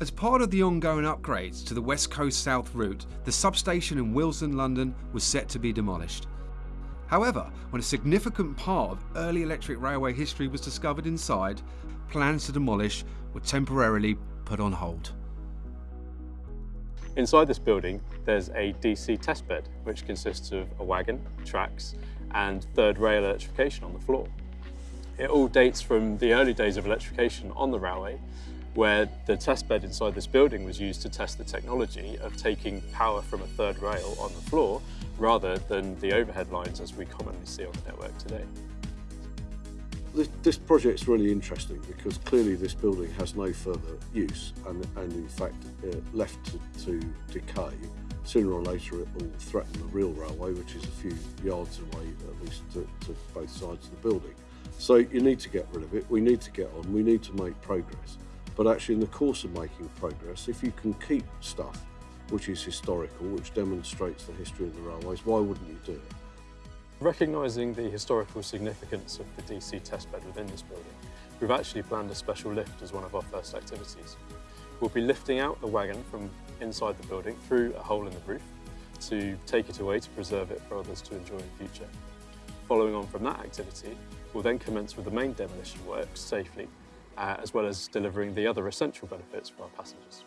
As part of the ongoing upgrades to the West Coast South route, the substation in Willesden, London was set to be demolished. However, when a significant part of early electric railway history was discovered inside, plans to demolish were temporarily put on hold. Inside this building, there's a DC testbed, which consists of a wagon, tracks, and third rail electrification on the floor. It all dates from the early days of electrification on the railway where the test bed inside this building was used to test the technology of taking power from a third rail on the floor rather than the overhead lines as we commonly see on the network today. This, this project's really interesting because clearly this building has no further use and, and in fact uh, left to, to decay sooner or later it will threaten the real railway which is a few yards away at least to, to both sides of the building. So you need to get rid of it, we need to get on, we need to make progress. But actually in the course of making progress, if you can keep stuff which is historical, which demonstrates the history of the railways, why wouldn't you do it? Recognising the historical significance of the DC testbed within this building, we've actually planned a special lift as one of our first activities. We'll be lifting out the wagon from inside the building through a hole in the roof to take it away to preserve it for others to enjoy in the future. Following on from that activity, we'll then commence with the main demolition works safely uh, as well as delivering the other essential benefits for our passengers.